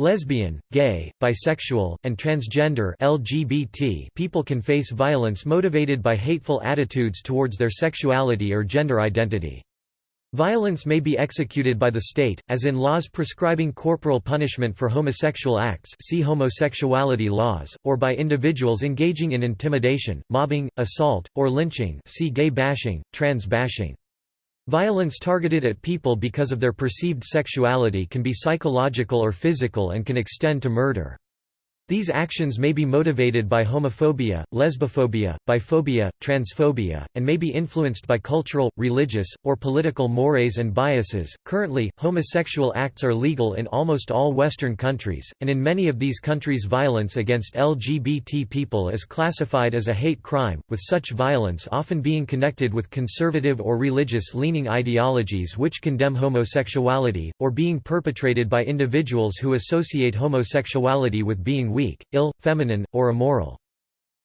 Lesbian, gay, bisexual, and transgender LGBT people can face violence motivated by hateful attitudes towards their sexuality or gender identity. Violence may be executed by the state, as in laws prescribing corporal punishment for homosexual acts see homosexuality laws, or by individuals engaging in intimidation, mobbing, assault, or lynching see gay bashing, trans bashing. Violence targeted at people because of their perceived sexuality can be psychological or physical and can extend to murder. These actions may be motivated by homophobia, lesbophobia, biphobia, transphobia, and may be influenced by cultural, religious, or political mores and biases. Currently, homosexual acts are legal in almost all Western countries, and in many of these countries, violence against LGBT people is classified as a hate crime, with such violence often being connected with conservative or religious leaning ideologies which condemn homosexuality, or being perpetrated by individuals who associate homosexuality with being weak, ill, feminine, or immoral.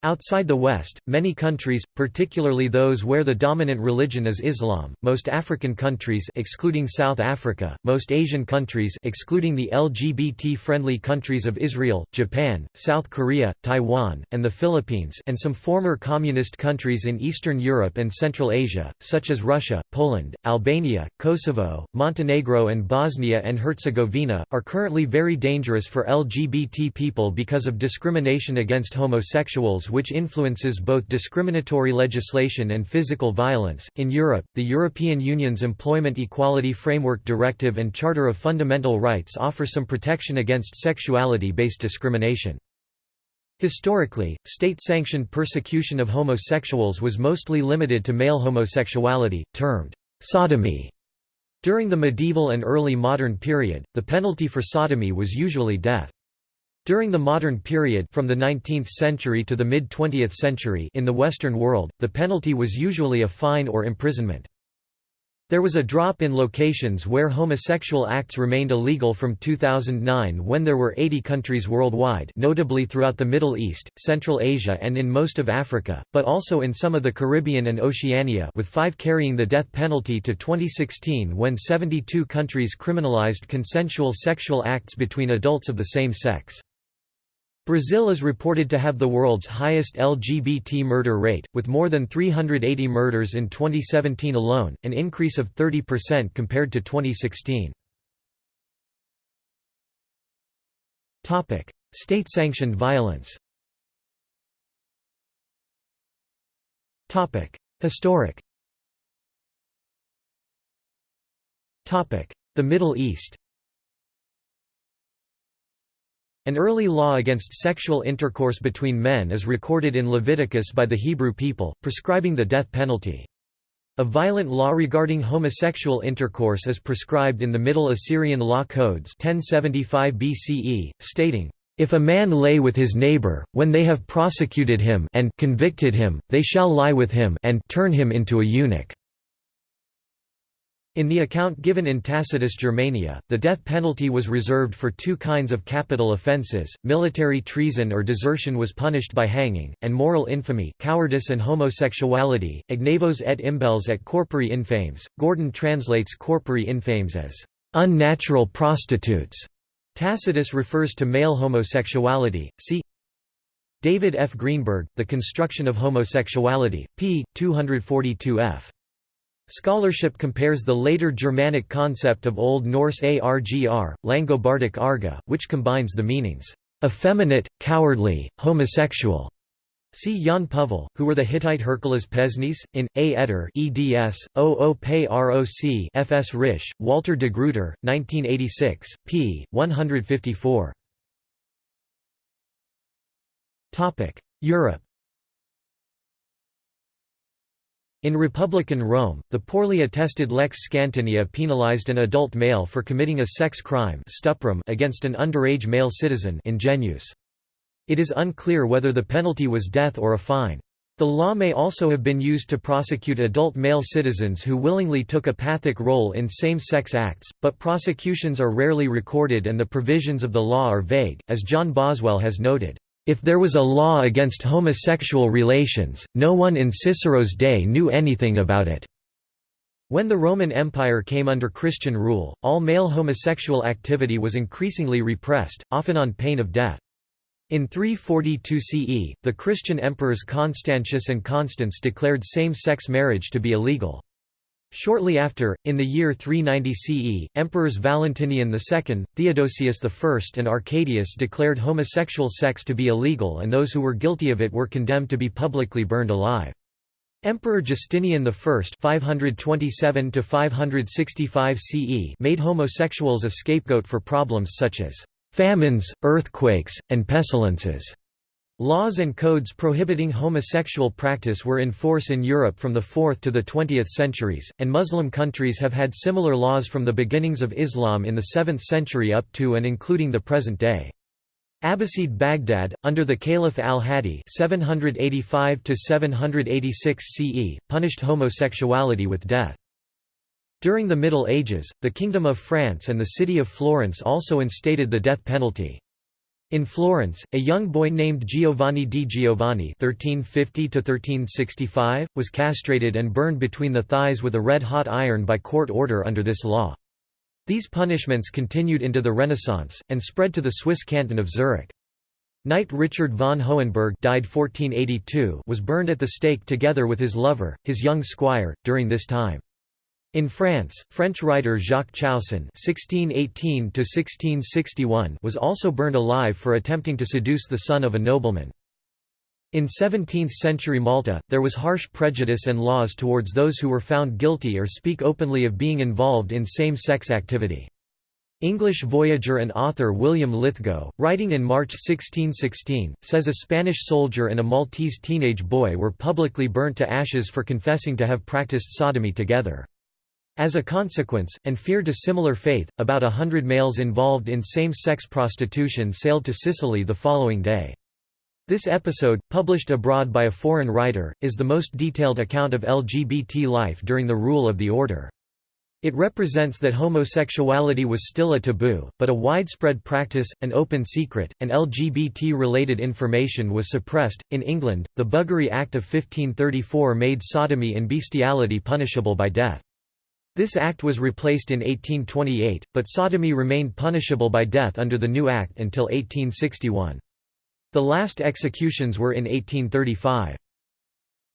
Outside the West, many countries, particularly those where the dominant religion is Islam, most African countries excluding South Africa, most Asian countries excluding the LGBT-friendly countries of Israel, Japan, South Korea, Taiwan, and the Philippines and some former communist countries in Eastern Europe and Central Asia, such as Russia, Poland, Albania, Kosovo, Montenegro and Bosnia and Herzegovina, are currently very dangerous for LGBT people because of discrimination against homosexuals which influences both discriminatory legislation and physical violence. In Europe, the European Union's Employment Equality Framework Directive and Charter of Fundamental Rights offer some protection against sexuality based discrimination. Historically, state-sanctioned persecution of homosexuals was mostly limited to male homosexuality, termed sodomy. During the medieval and early modern period, the penalty for sodomy was usually death. During the modern period from the 19th century to the mid-20th century in the Western world, the penalty was usually a fine or imprisonment. There was a drop in locations where homosexual acts remained illegal from 2009 when there were 80 countries worldwide notably throughout the Middle East, Central Asia and in most of Africa, but also in some of the Caribbean and Oceania with five carrying the death penalty to 2016 when 72 countries criminalized consensual sexual acts between adults of the same sex. Brazil is reported to have the world's highest LGBT murder rate, with more than 380 murders in 2017 alone, an increase of 30% compared to 2016. State-sanctioned violence Historic The Middle East an early law against sexual intercourse between men is recorded in Leviticus by the Hebrew people, prescribing the death penalty. A violent law regarding homosexual intercourse is prescribed in the Middle Assyrian Law Codes 1075 BCE, stating, if a man lay with his neighbor, when they have prosecuted him and convicted him, they shall lie with him and turn him into a eunuch. In the account given in Tacitus Germania, the death penalty was reserved for two kinds of capital offences, military treason or desertion was punished by hanging, and moral infamy cowardice and homosexuality, ignavos et imbelles et corpori infames. Gordon translates corpori infames as unnatural prostitutes. Tacitus refers to male homosexuality, see David F. Greenberg, The Construction of Homosexuality, p. 242 f. Scholarship compares the later Germanic concept of Old Norse argr, Langobardic arga, which combines the meanings, effeminate, cowardly, homosexual. See Jaan Puhvel, who were the Hittite hurkilas pesnes, in, A. Etter eds, O. Roc Fs. Risch, Walter de Gruyter, 1986, p. 154. Europe In Republican Rome, the poorly attested lex scantinia penalized an adult male for committing a sex crime against an underage male citizen ingenuus. It is unclear whether the penalty was death or a fine. The law may also have been used to prosecute adult male citizens who willingly took a pathic role in same-sex acts, but prosecutions are rarely recorded and the provisions of the law are vague, as John Boswell has noted. If there was a law against homosexual relations, no one in Cicero's day knew anything about it. When the Roman Empire came under Christian rule, all male homosexual activity was increasingly repressed, often on pain of death. In 342 CE, the Christian emperors Constantius and Constans declared same-sex marriage to be illegal. Shortly after, in the year 390 CE, emperors Valentinian II, Theodosius I and Arcadius declared homosexual sex to be illegal and those who were guilty of it were condemned to be publicly burned alive. Emperor Justinian I 527 CE made homosexuals a scapegoat for problems such as famines, earthquakes, and pestilences. Laws and codes prohibiting homosexual practice were in force in Europe from the 4th to the 20th centuries, and Muslim countries have had similar laws from the beginnings of Islam in the 7th century up to and including the present day. Abbasid Baghdad, under the Caliph al-Hadi CE, punished homosexuality with death. During the Middle Ages, the Kingdom of France and the city of Florence also instated the death penalty. In Florence, a young boy named Giovanni di Giovanni (1350–1365) was castrated and burned between the thighs with a red-hot iron by court order under this law. These punishments continued into the Renaissance, and spread to the Swiss canton of Zurich. Knight Richard von Hohenberg died 1482 was burned at the stake together with his lover, his young squire, during this time. In France, French writer Jacques Chausson (1618–1661) was also burned alive for attempting to seduce the son of a nobleman. In 17th-century Malta, there was harsh prejudice and laws towards those who were found guilty or speak openly of being involved in same-sex activity. English voyager and author William Lithgow, writing in March 1616, says a Spanish soldier and a Maltese teenage boy were publicly burnt to ashes for confessing to have practiced sodomy together. As a consequence, and fear a similar fate, about a hundred males involved in same-sex prostitution sailed to Sicily the following day. This episode, published abroad by a foreign writer, is the most detailed account of LGBT life during the rule of the order. It represents that homosexuality was still a taboo, but a widespread practice, an open secret, and LGBT related information was suppressed. In England, the Buggery Act of 1534 made sodomy and bestiality punishable by death. This act was replaced in 1828, but sodomy remained punishable by death under the new act until 1861. The last executions were in 1835.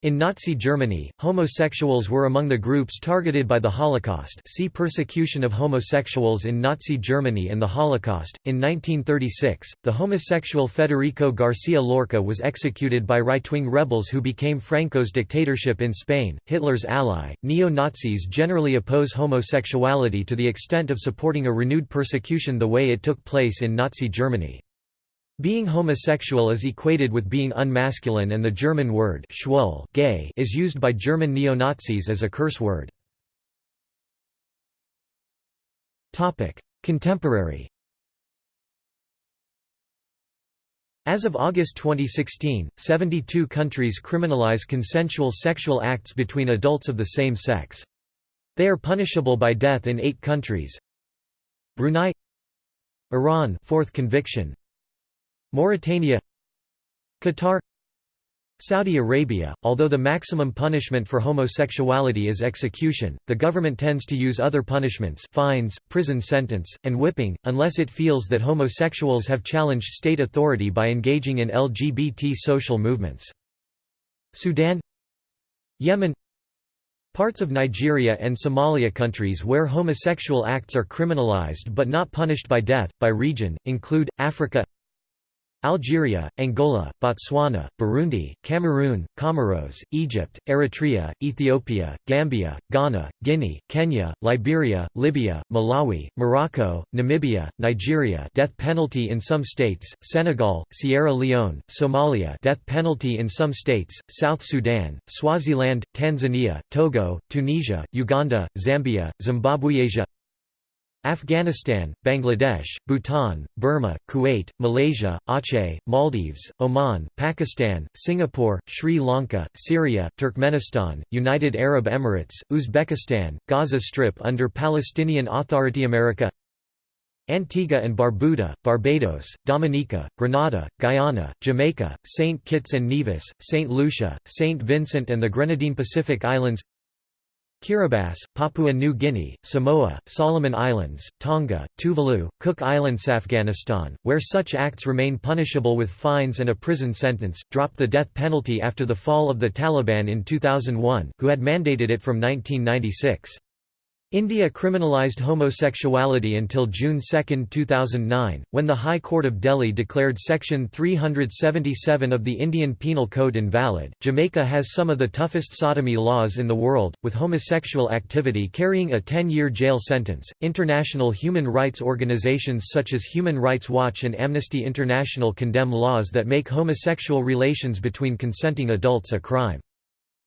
In Nazi Germany, homosexuals were among the groups targeted by the Holocaust see Persecution of homosexuals in Nazi Germany and the Holocaust. In 1936, the homosexual Federico Garcia Lorca was executed by right-wing rebels who became Franco's dictatorship in Spain, Hitler's ally. Neo-Nazis generally oppose homosexuality to the extent of supporting a renewed persecution the way it took place in Nazi Germany. Being homosexual is equated with being unmasculine and the German word schwul gay is used by German neo-Nazis as a curse word. Contemporary As of August 2016, 72 countries criminalize consensual sexual acts between adults of the same sex. They are punishable by death in eight countries Brunei Iran fourth conviction Mauritania Qatar Saudi Arabia, although the maximum punishment for homosexuality is execution, the government tends to use other punishments fines, prison sentence, and whipping, unless it feels that homosexuals have challenged state authority by engaging in LGBT social movements. Sudan Yemen Parts of Nigeria and Somalia countries where homosexual acts are criminalized but not punished by death, by region, include, Africa Algeria, Angola, Botswana, Burundi, Cameroon, Comoros, Egypt, Eritrea, Ethiopia, Gambia, Ghana, Guinea, Kenya, Liberia, Libya, Malawi, Morocco, Namibia, Nigeria death penalty in some states, Senegal, Sierra Leone, Somalia death penalty in some states, South Sudan, Swaziland, Tanzania, Togo, Tunisia, Uganda, Zambia, Zimbabwe Asia Afghanistan, Bangladesh, Bhutan, Burma, Kuwait, Malaysia, Aceh, Maldives, Oman, Pakistan, Singapore, Sri Lanka, Syria, Turkmenistan, United Arab Emirates, Uzbekistan, Gaza Strip under Palestinian Authority America Antigua and Barbuda, Barbados, Dominica, Grenada, Guyana, Jamaica, St. Kitts and Nevis, St. Lucia, St. Vincent and the Grenadine Pacific Islands Kiribati, Papua New Guinea, Samoa, Solomon Islands, Tonga, Tuvalu, Cook Islands Afghanistan, where such acts remain punishable with fines and a prison sentence, dropped the death penalty after the fall of the Taliban in 2001, who had mandated it from 1996. India criminalised homosexuality until June 2, 2009, when the High Court of Delhi declared Section 377 of the Indian Penal Code invalid. Jamaica has some of the toughest sodomy laws in the world, with homosexual activity carrying a 10 year jail sentence. International human rights organizations such as Human Rights Watch and Amnesty International condemn laws that make homosexual relations between consenting adults a crime.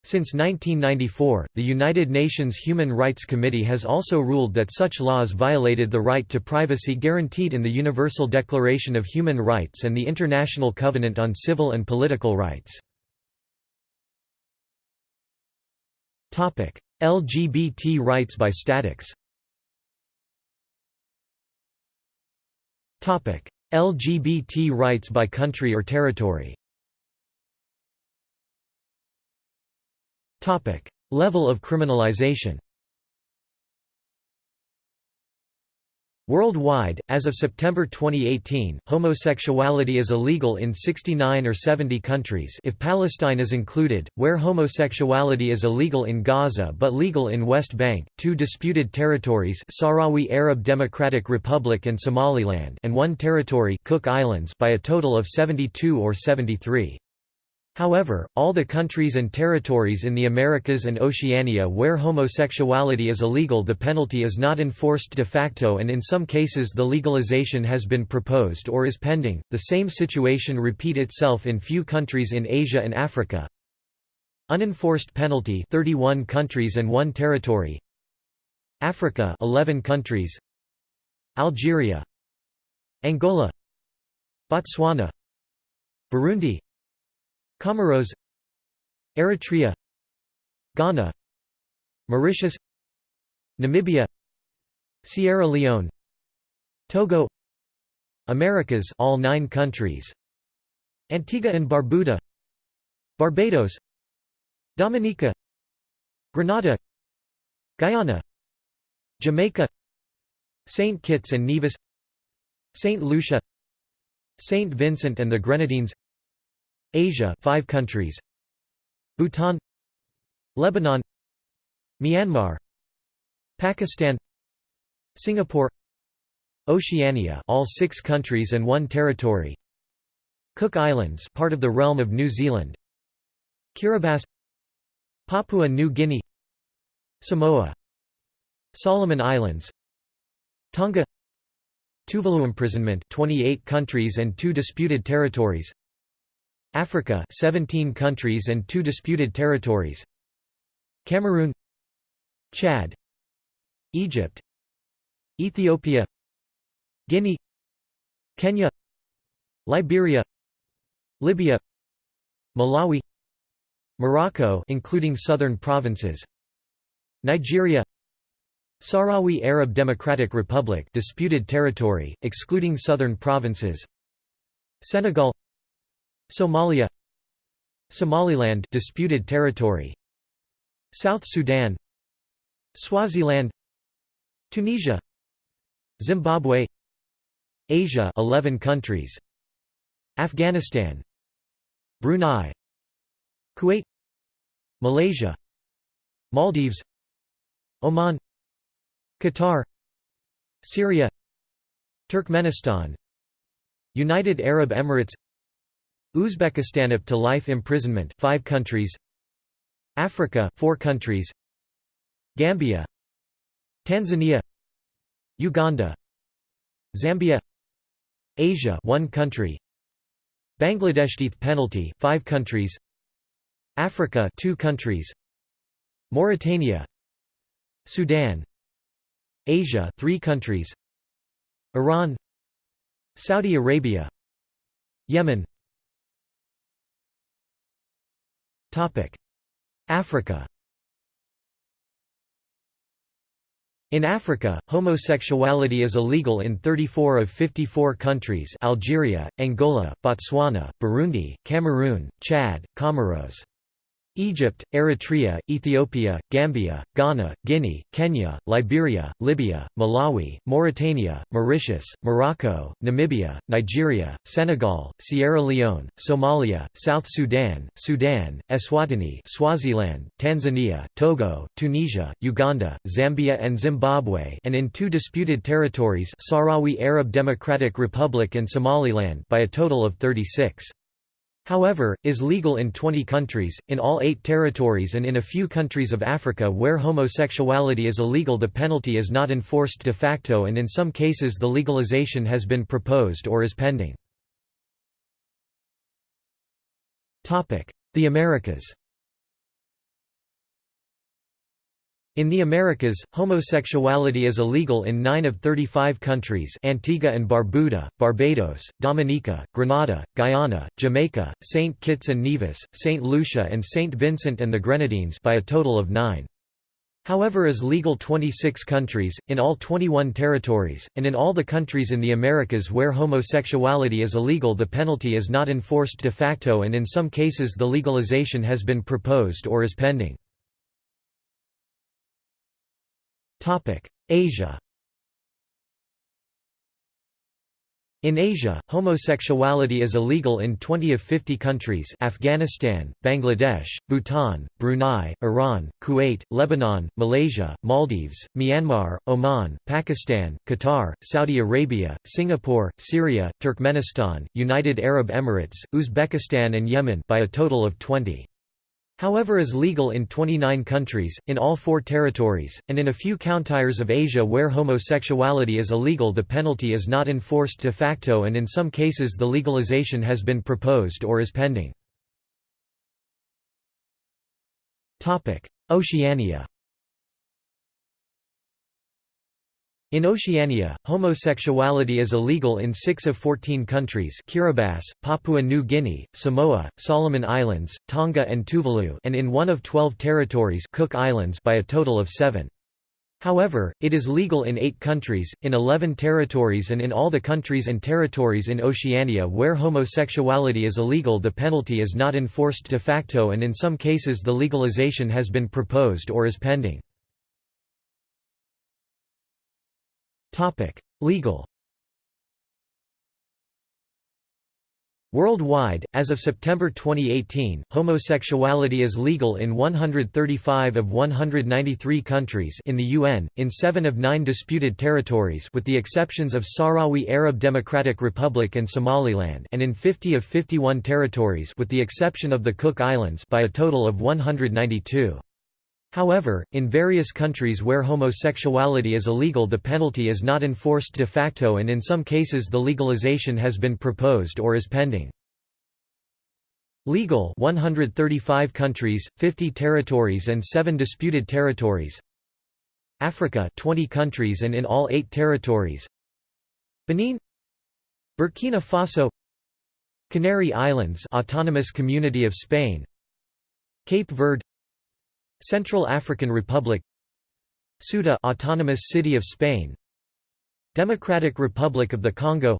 Since 1994, the United Nations Human Rights Committee has also ruled that such laws violated the right to privacy guaranteed in the Universal Declaration of Human Rights and the International Covenant on Civil and Political Rights. LGBT rights by statics LGBT rights by country or territory Topic: Level of criminalization. Worldwide, as of September 2018, homosexuality is illegal in 69 or 70 countries if Palestine is included, where homosexuality is illegal in Gaza but legal in West Bank, two disputed territories Sahrawi Arab Democratic Republic and Somaliland and one territory Cook Islands by a total of 72 or 73. However, all the countries and territories in the Americas and Oceania where homosexuality is illegal the penalty is not enforced de facto and in some cases the legalization has been proposed or is pending. The same situation repeat itself in few countries in Asia and Africa. Unenforced penalty 31 countries and 1 territory. Africa 11 countries. Algeria. Angola. Botswana. Burundi Comoros Eritrea Ghana Mauritius Namibia Sierra Leone Togo Americas all 9 countries Antigua and Barbuda Barbados Dominica Grenada Guyana Jamaica St. Kitts and Nevis St. Lucia St. Vincent and the Grenadines Asia 5 countries. Bhutan. Lebanon. Myanmar. Pakistan. Singapore. Oceania all 6 countries and 1 territory. Cook Islands part of the realm of New Zealand. Kiribati. Papua New Guinea. Samoa. Solomon Islands. Tonga. Tuvalu imprisonment 28 countries and 2 disputed territories Africa 17 countries and 2 disputed territories. Cameroon Chad. Egypt Ethiopia. Guinea Kenya. Liberia Libya. Malawi Morocco including southern provinces. Nigeria Sahrawi Arab Democratic Republic disputed territory excluding southern provinces. Senegal Somalia Somaliland disputed territory. South Sudan Swaziland Tunisia Zimbabwe Asia 11 countries. Afghanistan Brunei Kuwait Malaysia Maldives Oman Qatar Syria Turkmenistan United Arab Emirates Uzbekistan up to life imprisonment 5 countries. Africa 4 countries. Gambia. Tanzania. Uganda. Zambia. Asia 1 country. Bangladesh death penalty 5 countries. Africa 2 countries. Mauritania. Sudan. Asia 3 countries. Iran. Saudi Arabia. Yemen Africa In Africa, homosexuality is illegal in 34 of 54 countries Algeria, Angola, Botswana, Burundi, Cameroon, Chad, Comoros. Egypt, Eritrea, Ethiopia, Gambia, Ghana, Guinea, Kenya, Liberia, Libya, Malawi, Mauritania, Mauritius, Morocco, Namibia, Nigeria, Senegal, Sierra Leone, Somalia, South Sudan, Sudan, Eswatini Swaziland, Tanzania, Togo, Tunisia, Uganda, Zambia and Zimbabwe and in two disputed territories Sahrawi Arab Democratic Republic and Somaliland by a total of 36. However, is legal in 20 countries, in all eight territories and in a few countries of Africa where homosexuality is illegal the penalty is not enforced de facto and in some cases the legalization has been proposed or is pending. The Americas In the Americas, homosexuality is illegal in 9 of 35 countries Antigua and Barbuda, Barbados, Dominica, Grenada, Guyana, Jamaica, St. Kitts and Nevis, St. Lucia and St. Vincent and the Grenadines by a total of 9. However is legal 26 countries, in all 21 territories, and in all the countries in the Americas where homosexuality is illegal the penalty is not enforced de facto and in some cases the legalization has been proposed or is pending. Asia In Asia, homosexuality is illegal in 20 of 50 countries Afghanistan, Bangladesh, Bhutan, Brunei, Iran, Kuwait, Lebanon, Malaysia, Maldives, Myanmar, Oman, Pakistan, Qatar, Saudi Arabia, Singapore, Syria, Turkmenistan, United Arab Emirates, Uzbekistan and Yemen by a total of 20 however is legal in 29 countries, in all four territories, and in a few countries of Asia where homosexuality is illegal the penalty is not enforced de facto and in some cases the legalization has been proposed or is pending. Oceania In Oceania, homosexuality is illegal in 6 of 14 countries Kiribati, Papua New Guinea, Samoa, Solomon Islands, Tonga and Tuvalu and in one of 12 territories Cook Islands by a total of 7. However, it is legal in 8 countries, in 11 territories and in all the countries and territories in Oceania where homosexuality is illegal the penalty is not enforced de facto and in some cases the legalization has been proposed or is pending. Topic: Legal. Worldwide, as of September 2018, homosexuality is legal in 135 of 193 countries in the UN, in 7 of 9 disputed territories with the exceptions of Sahrawi Arab Democratic Republic and Somaliland and in 50 of 51 territories with the exception of the Cook Islands by a total of 192. However, in various countries where homosexuality is illegal the penalty is not enforced de facto and in some cases the legalization has been proposed or is pending. Legal 135 countries, 50 territories and 7 disputed territories. Africa 20 countries and in all 8 territories. Benin. Burkina Faso. Canary Islands Autonomous Community of Spain. Cape Verde Central African Republic Ceuta Autonomous City of Spain Democratic Republic of the Congo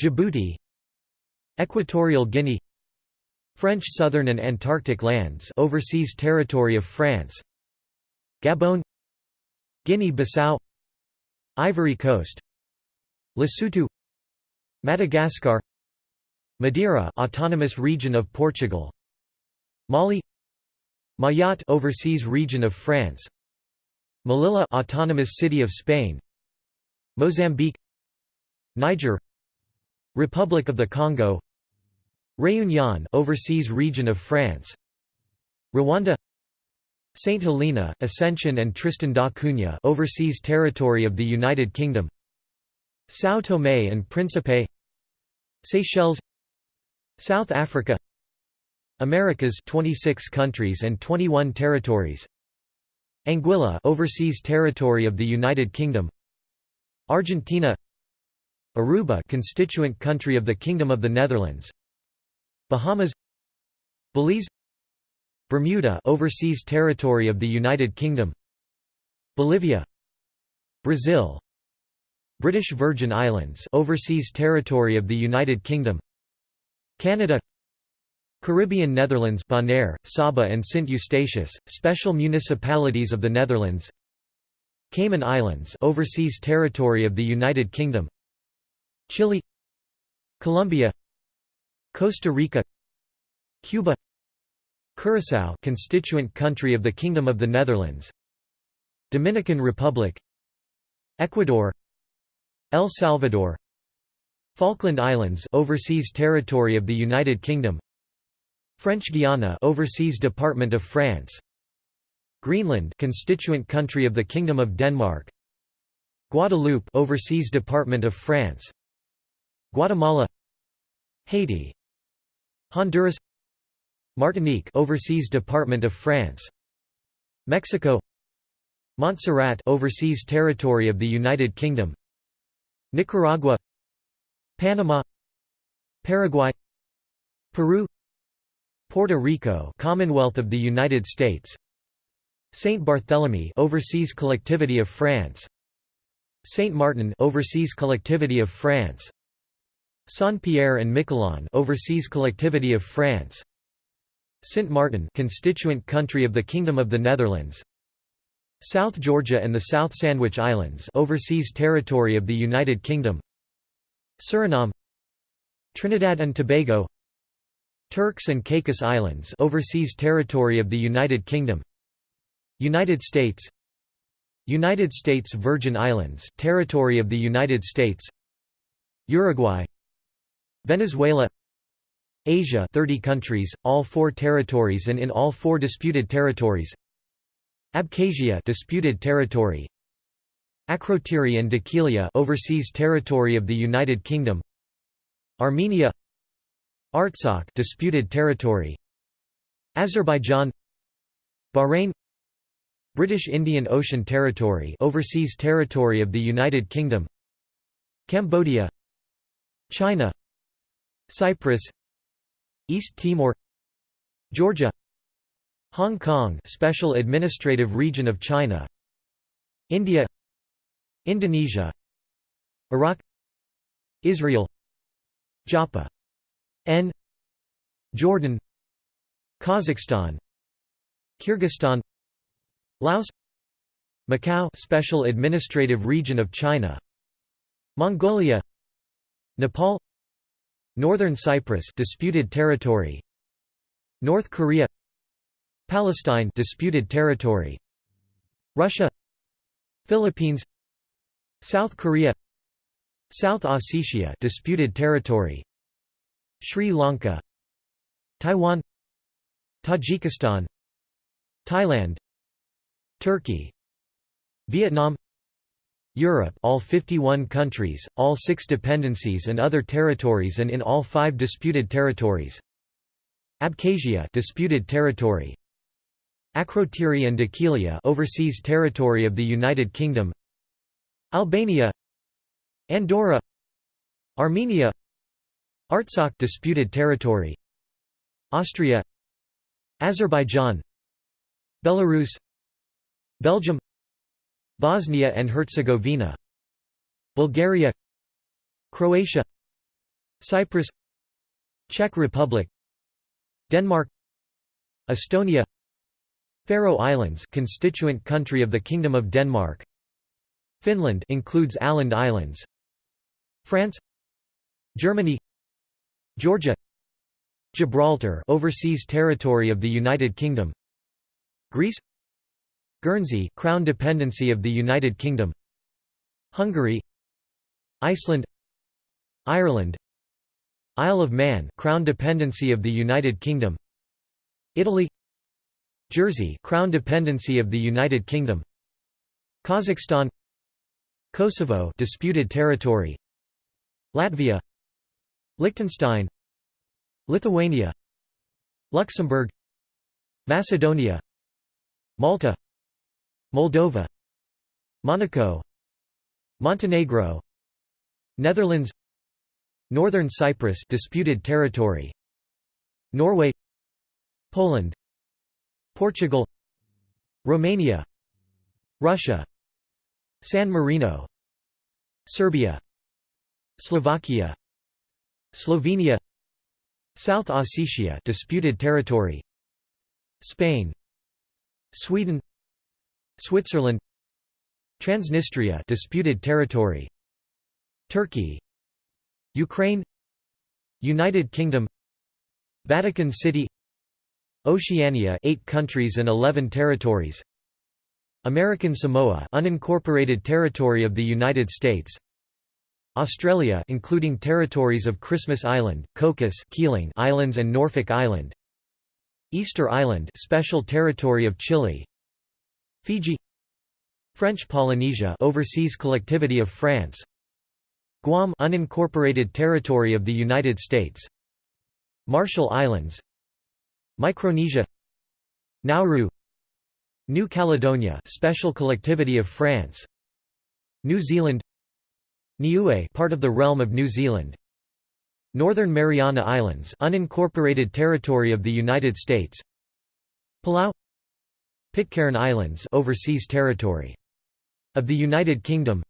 Djibouti Equatorial Guinea French Southern and Antarctic Lands overseas territory of France Gabon Guinea-Bissau Ivory Coast Lesotho Madagascar Madeira autonomous region of Portugal Mali Mayotte overseas region of France. Melilla autonomous city of Spain. Mozambique. Niger. Republic of the Congo. Réunion overseas region of France. Rwanda. St Helena Ascension and Tristan da Cunha overseas territory of the United Kingdom. São Tomé and Príncipe. Seychelles. South Africa Americas 26 countries and 21 territories. Anguilla overseas territory of the United Kingdom. Argentina. Aruba constituent country of the Kingdom of the Netherlands. Bahamas. Belize. Bermuda overseas territory of the United Kingdom. Bolivia. Brazil. British Virgin Islands overseas territory of the United Kingdom. Canada Caribbean Netherlands Bonaire, Saba and Sint Eustatius, special municipalities of the Netherlands. Cayman Islands overseas territory of the United Kingdom. Chile. Colombia. Costa Rica. Cuba. Curaçao constituent country of the Kingdom of the Netherlands. Dominican Republic. Ecuador. El Salvador. Falkland Islands overseas territory of the United Kingdom French Guiana overseas department of France. Greenland constituent country of the Kingdom of Denmark. Guadeloupe overseas department of France. Guatemala. Haiti. Honduras. Martinique overseas department of France. Mexico. Montserrat overseas territory of the United Kingdom. Nicaragua. Panama. Paraguay. Peru Puerto Rico Commonwealth of the United States. Saint Barthélemy Overseas Collectivity of France. Saint Martin Overseas Collectivity of France. Saint-Pierre and Miquelon Overseas Collectivity of France. Saint Martin constituent country of the Kingdom of the Netherlands. South Georgia and the South Sandwich Islands Overseas Territory of the United Kingdom. Suriname. Trinidad and Tobago Turks and Caicos Islands Overseas Territory of the United Kingdom. United States. United States Virgin Islands Territory of the United States. Uruguay. Venezuela. Asia 30 countries, all four territories and in all four disputed territories. Abkhazia disputed territory. Akrotiri and Dhekelia overseas territory of the United Kingdom. Armenia Artsakh disputed territory. Azerbaijan Bahrain British Indian Ocean Territory overseas territory of the United Kingdom. Cambodia China Cyprus East Timor Georgia Hong Kong Special Administrative Region of China India Indonesia Iraq Israel Joppa N Jordan Kazakhstan Kyrgyzstan Laos Macau Special Administrative Region of China Mongolia Nepal Northern Cyprus disputed territory North Korea Palestine disputed territory Russia Philippines South Korea South Ossetia disputed territory Sri Lanka Taiwan Tajikistan Thailand Turkey Vietnam Europe all 51 countries, all six dependencies and other territories and in all five disputed territories. Abkhazia disputed territory. Akrotiri and Dhekelia overseas territory of the United Kingdom. Albania Andorra Armenia Artsakh disputed territory. Austria Azerbaijan Belarus Belgium Bosnia and Herzegovina Bulgaria Croatia Cyprus Czech Republic Denmark Estonia Faroe Islands constituent country of the Kingdom of Denmark. Finland includes Åland Islands. France Germany Georgia Gibraltar overseas territory of the United Kingdom Greece Guernsey Crown dependency of the United Kingdom Hungary Iceland Ireland Isle of Man Crown dependency of the United Kingdom Italy Jersey Crown dependency of the United Kingdom Kazakhstan Kosovo disputed territory Latvia Liechtenstein Lithuania Luxembourg Macedonia Malta Moldova Monaco Montenegro Netherlands Northern Cyprus disputed territory Norway Poland Portugal Romania Russia San Marino Serbia Slovakia Slovenia South Ossetia disputed territory Spain Sweden Switzerland Transnistria disputed territory Turkey Ukraine United Kingdom Vatican City Oceania 8 countries and 11 territories American Samoa unincorporated territory of the United States Australia including territories of Christmas Island, Cocos Keeling Islands and Norfolk Island. Easter Island special territory of Chile. Fiji. French Polynesia overseas collectivity of France. Guam unincorporated territory of the United States. Marshall Islands. Micronesia. Nauru. New Caledonia special collectivity of France. New Zealand Niue part of the realm of New Zealand. Northern Mariana Islands unincorporated territory of the United States. Palau. Pitcairn Islands overseas territory. Of the United Kingdom.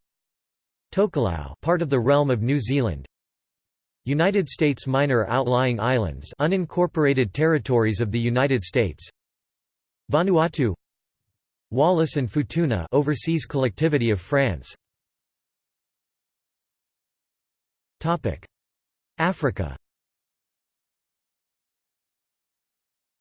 Tokelau part of the realm of New Zealand. United States minor outlying islands unincorporated territories of the United States. Vanuatu. Wallis and Futuna overseas collectivity of France Africa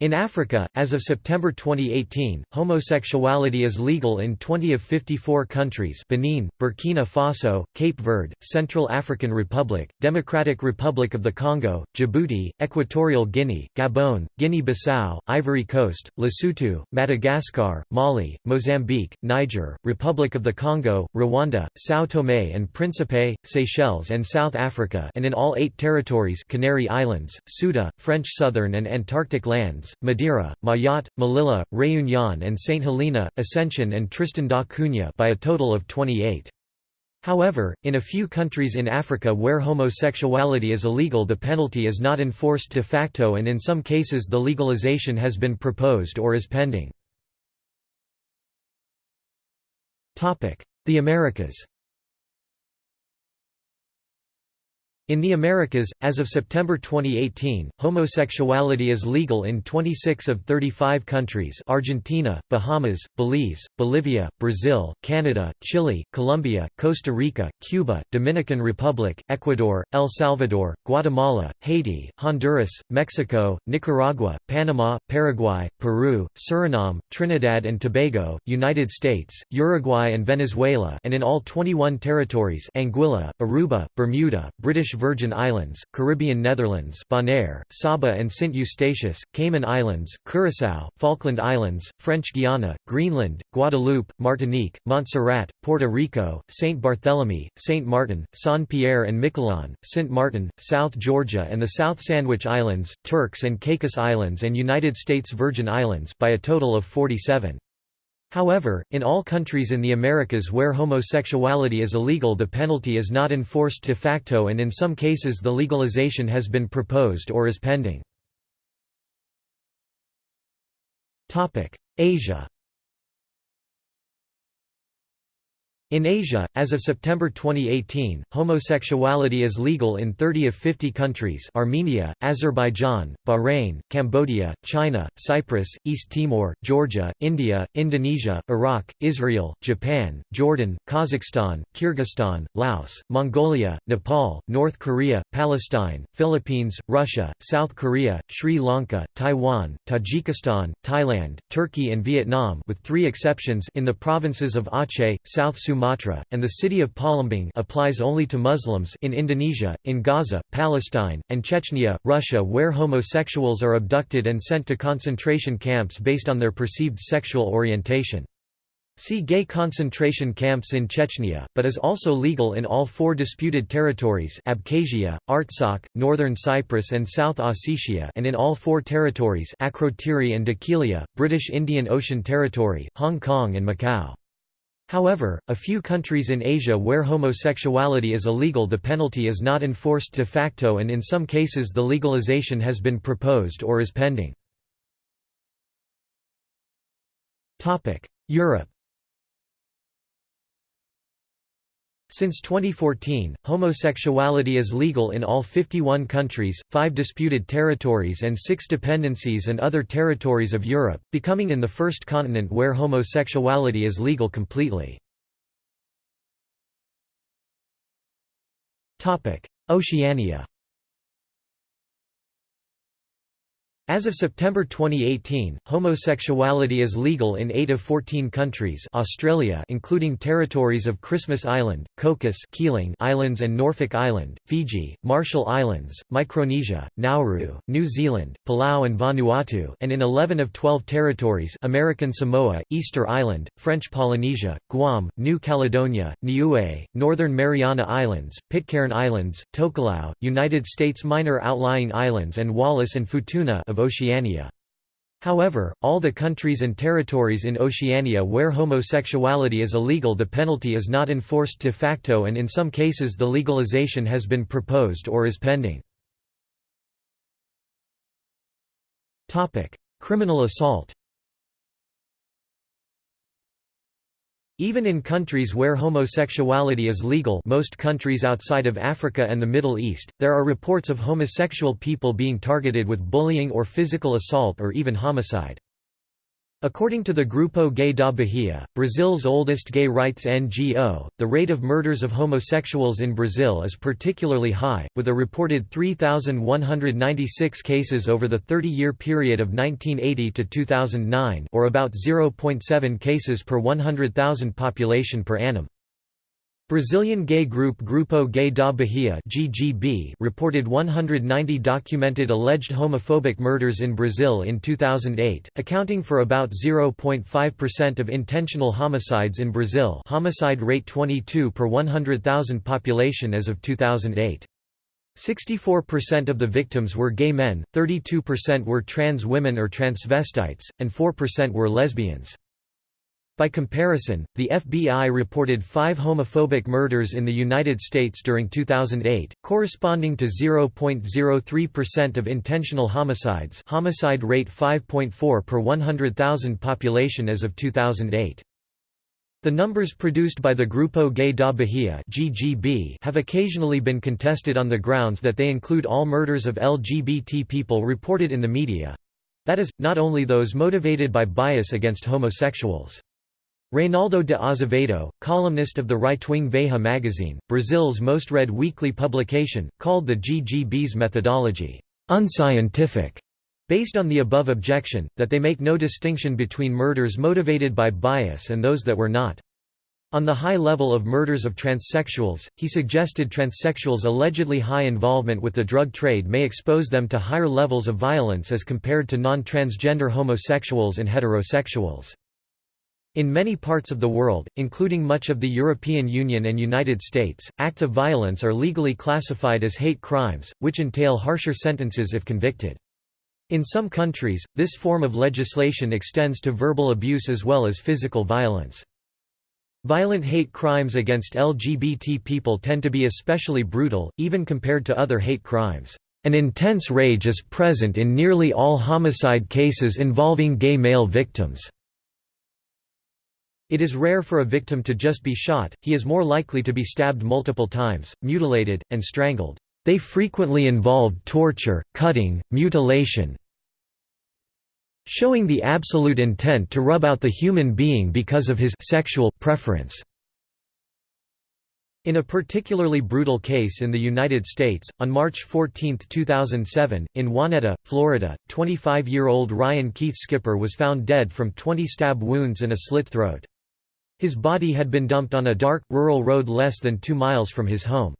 In Africa, as of September 2018, homosexuality is legal in 20 of 54 countries Benin, Burkina Faso, Cape Verde, Central African Republic, Democratic Republic of the Congo, Djibouti, Equatorial Guinea, Gabon, Guinea-Bissau, Ivory Coast, Lesotho, Madagascar, Mali, Mozambique, Niger, Republic of the Congo, Rwanda, São Tomé and Príncipe, Seychelles and South Africa and in all eight territories Canary Islands, Ceuta, French Southern and Antarctic lands, Madeira, Mayotte, Melilla, Réunion and St. Helena, Ascension and Tristan da Cunha by a total of 28. However, in a few countries in Africa where homosexuality is illegal the penalty is not enforced de facto and in some cases the legalization has been proposed or is pending. The Americas In the Americas, as of September 2018, homosexuality is legal in 26 of 35 countries Argentina, Bahamas, Belize, Bolivia, Brazil, Canada, Chile, Colombia, Costa Rica, Cuba, Dominican Republic, Ecuador, El Salvador, Guatemala, Haiti, Honduras, Mexico, Nicaragua, Panama, Paraguay, Peru, Suriname, Trinidad and Tobago, United States, Uruguay and Venezuela and in all 21 territories Anguilla, Aruba, Bermuda, British Virgin Islands, Caribbean Netherlands Bonaire, Saba and St. Eustatius, Cayman Islands, Curaçao, Falkland Islands, French Guiana, Greenland, Guadeloupe, Martinique, Montserrat, Puerto Rico, St. Barthélemy, St. Martin, Saint-Pierre and Miquelon, St. Martin, South Georgia and the South Sandwich Islands, Turks and Caicos Islands and United States Virgin Islands by a total of 47. However, in all countries in the Americas where homosexuality is illegal the penalty is not enforced de facto and in some cases the legalization has been proposed or is pending. Asia In Asia, as of September 2018, homosexuality is legal in 30 of 50 countries Armenia, Azerbaijan, Bahrain, Cambodia, China, Cyprus, East Timor, Georgia, India, Indonesia, Iraq, Israel, Japan, Jordan, Kazakhstan, Kyrgyzstan, Laos, Mongolia, Nepal, North Korea, Palestine, Philippines, Russia, South Korea, Sri Lanka, Taiwan, Tajikistan, Thailand, Turkey and Vietnam with three exceptions in the provinces of Aceh, South Sumatra Sumatra, and the city of Palembang applies only to Muslims in Indonesia, in Gaza, Palestine, and Chechnya, Russia where homosexuals are abducted and sent to concentration camps based on their perceived sexual orientation. See gay concentration camps in Chechnya, but is also legal in all four disputed territories Abkhazia, Artsakh, Northern Cyprus and South Ossetia and in all four territories Akrotiri and Dhekelia, British Indian Ocean Territory, Hong Kong and Macau. However, a few countries in Asia where homosexuality is illegal the penalty is not enforced de facto and in some cases the legalization has been proposed or is pending. Europe Since 2014, homosexuality is legal in all 51 countries, 5 disputed territories and 6 dependencies and other territories of Europe, becoming in the first continent where homosexuality is legal completely. Oceania As of September 2018, homosexuality is legal in 8 of 14 countries Australia including territories of Christmas Island, Cocos Keeling Islands and Norfolk Island, Fiji, Marshall Islands, Micronesia, Nauru, New Zealand, Palau and Vanuatu and in 11 of 12 territories American Samoa, Easter Island, French Polynesia, Guam, New Caledonia, Niue, Northern Mariana Islands, Pitcairn Islands, Tokelau, United States Minor Outlying Islands and Wallis and Futuna of Oceania. However, all the countries and territories in Oceania where homosexuality is illegal the penalty is not enforced de facto and in some cases the legalization has been proposed or is pending. Criminal assault Even in countries where homosexuality is legal most countries outside of Africa and the Middle East, there are reports of homosexual people being targeted with bullying or physical assault or even homicide. According to the Grupo Gay da Bahia, Brazil's oldest gay rights NGO, the rate of murders of homosexuals in Brazil is particularly high, with a reported 3,196 cases over the 30-year period of 1980 to 2009 or about 0.7 cases per 100,000 population per annum. Brazilian gay group Grupo Gay da Bahia (GGB) reported 190 documented alleged homophobic murders in Brazil in 2008, accounting for about 0.5% of intentional homicides in Brazil. Homicide rate 22 per 100,000 population as of 2008. 64% of the victims were gay men, 32% were trans women or transvestites, and 4% were lesbians. By comparison, the FBI reported five homophobic murders in the United States during 2008, corresponding to 0.03% of intentional homicides homicide rate 5.4 per 100,000 population as of 2008. The numbers produced by the Grupo Gay da Bahia (GGB) have occasionally been contested on the grounds that they include all murders of LGBT people reported in the media. That is, not only those motivated by bias against homosexuals. Reinaldo de Azevedo, columnist of the right-wing Veja magazine, Brazil's most read weekly publication, called the GGB's methodology, "...unscientific", based on the above objection, that they make no distinction between murders motivated by bias and those that were not. On the high level of murders of transsexuals, he suggested transsexuals' allegedly high involvement with the drug trade may expose them to higher levels of violence as compared to non-transgender homosexuals and heterosexuals. In many parts of the world, including much of the European Union and United States, acts of violence are legally classified as hate crimes, which entail harsher sentences if convicted. In some countries, this form of legislation extends to verbal abuse as well as physical violence. Violent hate crimes against LGBT people tend to be especially brutal, even compared to other hate crimes. An intense rage is present in nearly all homicide cases involving gay male victims. It is rare for a victim to just be shot, he is more likely to be stabbed multiple times, mutilated, and strangled. They frequently involved torture, cutting, mutilation, showing the absolute intent to rub out the human being because of his sexual preference. In a particularly brutal case in the United States, on March 14, 2007, in Wahneta, Florida, 25-year-old Ryan Keith Skipper was found dead from 20 stab wounds and a slit throat. His body had been dumped on a dark, rural road less than two miles from his home.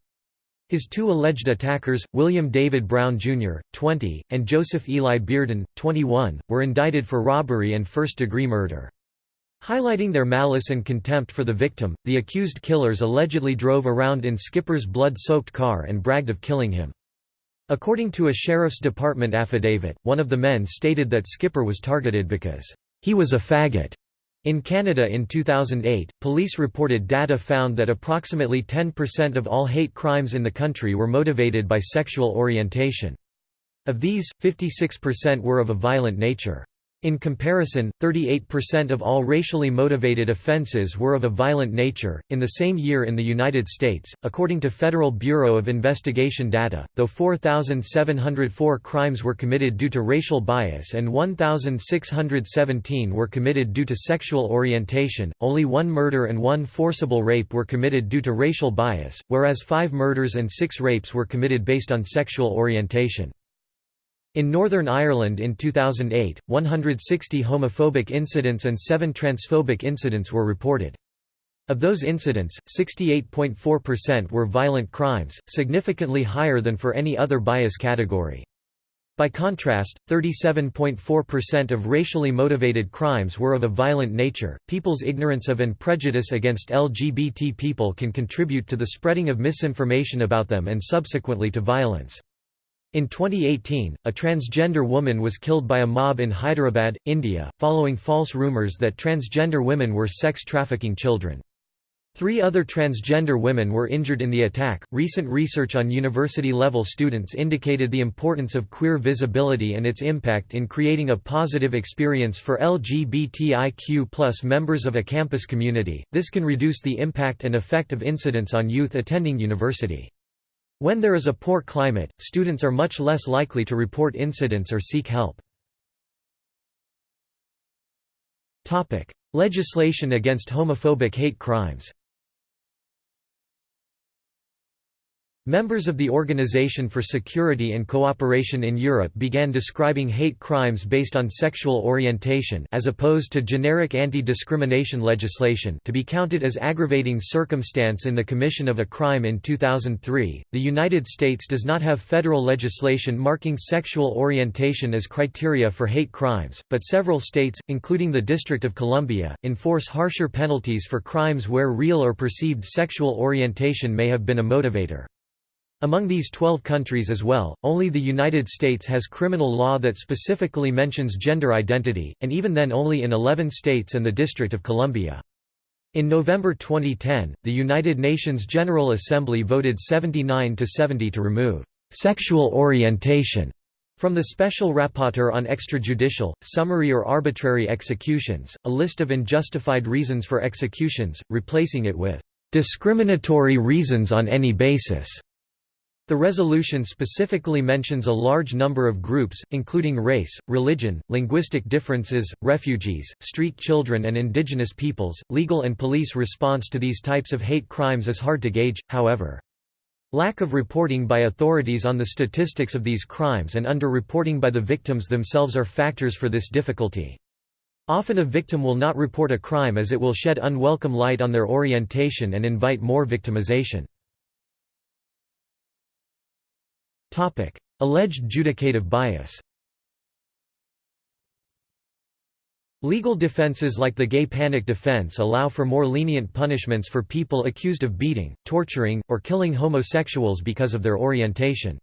His two alleged attackers, William David Brown Jr., 20, and Joseph Eli Bearden, 21, were indicted for robbery and first-degree murder. Highlighting their malice and contempt for the victim, the accused killers allegedly drove around in Skipper's blood-soaked car and bragged of killing him. According to a sheriff's department affidavit, one of the men stated that Skipper was targeted because, "...he was a faggot." In Canada in 2008, police reported data found that approximately 10% of all hate crimes in the country were motivated by sexual orientation. Of these, 56% were of a violent nature. In comparison, 38% of all racially motivated offenses were of a violent nature. In the same year in the United States, according to Federal Bureau of Investigation data, though 4,704 crimes were committed due to racial bias and 1,617 were committed due to sexual orientation, only one murder and one forcible rape were committed due to racial bias, whereas five murders and six rapes were committed based on sexual orientation. In Northern Ireland in 2008, 160 homophobic incidents and 7 transphobic incidents were reported. Of those incidents, 68.4% were violent crimes, significantly higher than for any other bias category. By contrast, 37.4% of racially motivated crimes were of a violent nature. People's ignorance of and prejudice against LGBT people can contribute to the spreading of misinformation about them and subsequently to violence. In 2018, a transgender woman was killed by a mob in Hyderabad, India, following false rumors that transgender women were sex trafficking children. Three other transgender women were injured in the attack. Recent research on university level students indicated the importance of queer visibility and its impact in creating a positive experience for LGBTIQ members of a campus community. This can reduce the impact and effect of incidents on youth attending university. When there is a poor climate, students are much less likely to report incidents or seek help. Legislation against homophobic hate crimes Members of the Organization for Security and Cooperation in Europe began describing hate crimes based on sexual orientation as opposed to generic anti-discrimination legislation to be counted as aggravating circumstance in the commission of a crime in 2003. The United States does not have federal legislation marking sexual orientation as criteria for hate crimes, but several states, including the District of Columbia, enforce harsher penalties for crimes where real or perceived sexual orientation may have been a motivator. Among these 12 countries as well, only the United States has criminal law that specifically mentions gender identity, and even then only in 11 states and the District of Columbia. In November 2010, the United Nations General Assembly voted 79 to 70 to remove sexual orientation from the Special Rapporteur on Extrajudicial, Summary or Arbitrary Executions, a list of unjustified reasons for executions, replacing it with discriminatory reasons on any basis. The resolution specifically mentions a large number of groups, including race, religion, linguistic differences, refugees, street children, and indigenous peoples. Legal and police response to these types of hate crimes is hard to gauge, however. Lack of reporting by authorities on the statistics of these crimes and under-reporting by the victims themselves are factors for this difficulty. Often a victim will not report a crime as it will shed unwelcome light on their orientation and invite more victimization. Alleged judicative bias Legal defenses like the gay panic defense allow for more lenient punishments for people accused of beating, torturing, or killing homosexuals because of their orientation.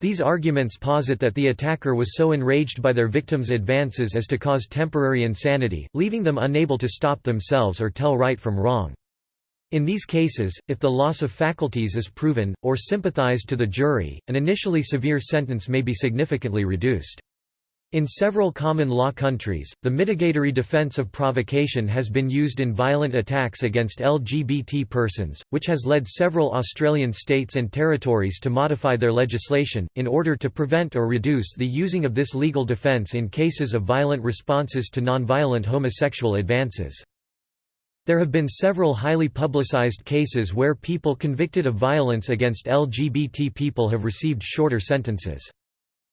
These arguments posit that the attacker was so enraged by their victims' advances as to cause temporary insanity, leaving them unable to stop themselves or tell right from wrong. In these cases, if the loss of faculties is proven, or sympathized to the jury, an initially severe sentence may be significantly reduced. In several common law countries, the mitigatory defense of provocation has been used in violent attacks against LGBT persons, which has led several Australian states and territories to modify their legislation, in order to prevent or reduce the using of this legal defense in cases of violent responses to nonviolent homosexual advances. There have been several highly publicized cases where people convicted of violence against LGBT people have received shorter sentences.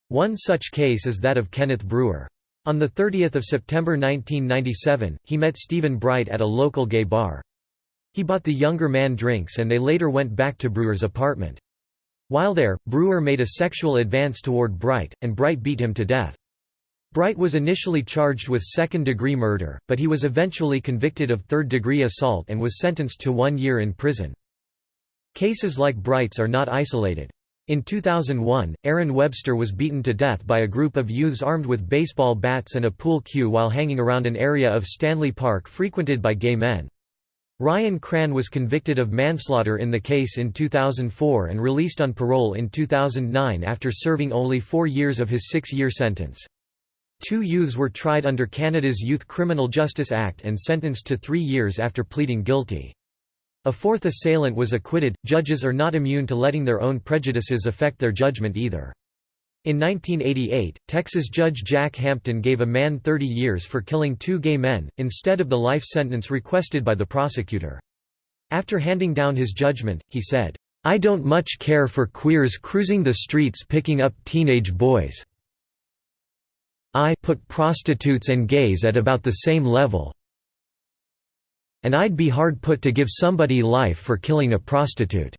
One such case is that of Kenneth Brewer. On 30 September 1997, he met Stephen Bright at a local gay bar. He bought the younger man drinks and they later went back to Brewer's apartment. While there, Brewer made a sexual advance toward Bright, and Bright beat him to death. Bright was initially charged with second-degree murder, but he was eventually convicted of third-degree assault and was sentenced to one year in prison. Cases like Bright's are not isolated. In 2001, Aaron Webster was beaten to death by a group of youths armed with baseball bats and a pool cue while hanging around an area of Stanley Park frequented by gay men. Ryan Cran was convicted of manslaughter in the case in 2004 and released on parole in 2009 after serving only four years of his six-year sentence. Two youths were tried under Canada's Youth Criminal Justice Act and sentenced to three years after pleading guilty. A fourth assailant was acquitted. Judges are not immune to letting their own prejudices affect their judgment either. In 1988, Texas Judge Jack Hampton gave a man 30 years for killing two gay men, instead of the life sentence requested by the prosecutor. After handing down his judgment, he said, I don't much care for queers cruising the streets picking up teenage boys. I put prostitutes and gays at about the same level. And I'd be hard put to give somebody life for killing a prostitute.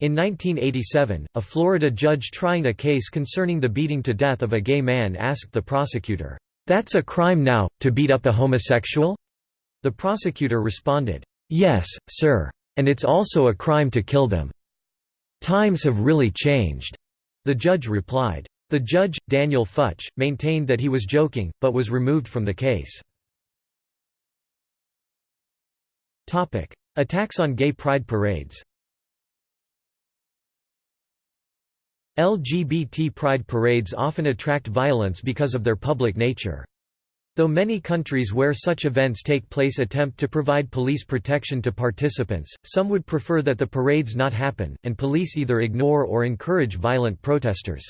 In 1987, a Florida judge trying a case concerning the beating to death of a gay man asked the prosecutor, "'That's a crime now, to beat up a homosexual?' The prosecutor responded, "'Yes, sir. And it's also a crime to kill them. Times have really changed." The judge replied. The judge, Daniel Futch, maintained that he was joking, but was removed from the case. Attacks on gay pride parades LGBT pride parades often attract violence because of their public nature. Though many countries where such events take place attempt to provide police protection to participants, some would prefer that the parades not happen, and police either ignore or encourage violent protesters.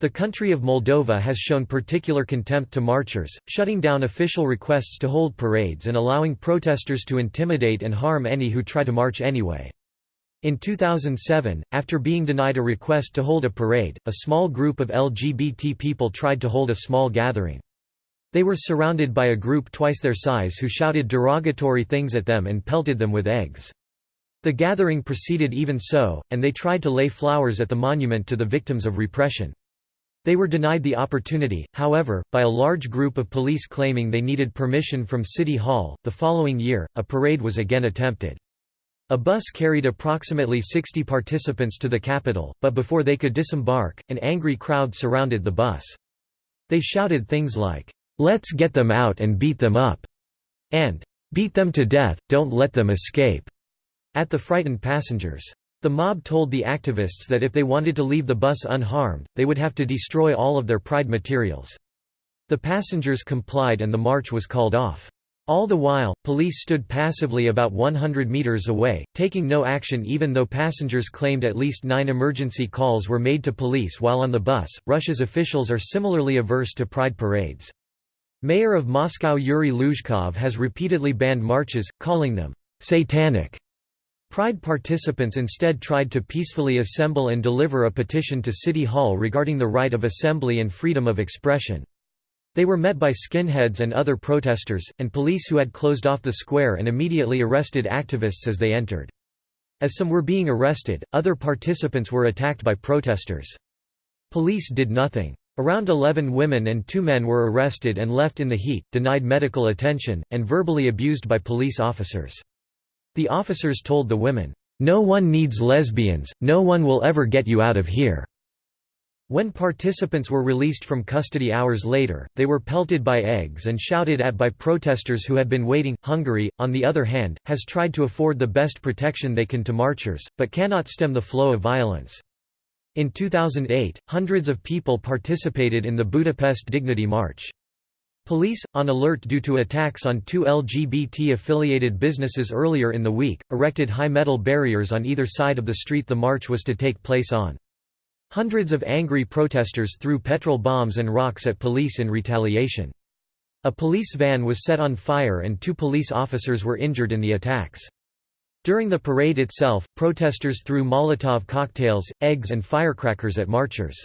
The country of Moldova has shown particular contempt to marchers, shutting down official requests to hold parades and allowing protesters to intimidate and harm any who try to march anyway. In 2007, after being denied a request to hold a parade, a small group of LGBT people tried to hold a small gathering. They were surrounded by a group twice their size who shouted derogatory things at them and pelted them with eggs. The gathering proceeded even so, and they tried to lay flowers at the monument to the victims of repression. They were denied the opportunity, however, by a large group of police claiming they needed permission from City Hall. The following year, a parade was again attempted. A bus carried approximately 60 participants to the capital, but before they could disembark, an angry crowd surrounded the bus. They shouted things like, "'Let's get them out and beat them up' and "'Beat them to death, don't let them escape' at the frightened passengers. The mob told the activists that if they wanted to leave the bus unharmed, they would have to destroy all of their pride materials. The passengers complied and the march was called off. All the while, police stood passively about 100 meters away, taking no action even though passengers claimed at least nine emergency calls were made to police while on the bus. Russia's officials are similarly averse to pride parades. Mayor of Moscow Yuri Luzhkov has repeatedly banned marches, calling them satanic. Pride participants instead tried to peacefully assemble and deliver a petition to City Hall regarding the right of assembly and freedom of expression. They were met by skinheads and other protesters, and police who had closed off the square and immediately arrested activists as they entered. As some were being arrested, other participants were attacked by protesters. Police did nothing. Around 11 women and two men were arrested and left in the heat, denied medical attention, and verbally abused by police officers. The officers told the women, "'No one needs lesbians, no one will ever get you out of here.' When participants were released from custody hours later, they were pelted by eggs and shouted at by protesters who had been waiting. Hungary, on the other hand, has tried to afford the best protection they can to marchers, but cannot stem the flow of violence. In 2008, hundreds of people participated in the Budapest Dignity March. Police, on alert due to attacks on two LGBT-affiliated businesses earlier in the week, erected high metal barriers on either side of the street the march was to take place on. Hundreds of angry protesters threw petrol bombs and rocks at police in retaliation. A police van was set on fire and two police officers were injured in the attacks. During the parade itself, protesters threw Molotov cocktails, eggs and firecrackers at marchers.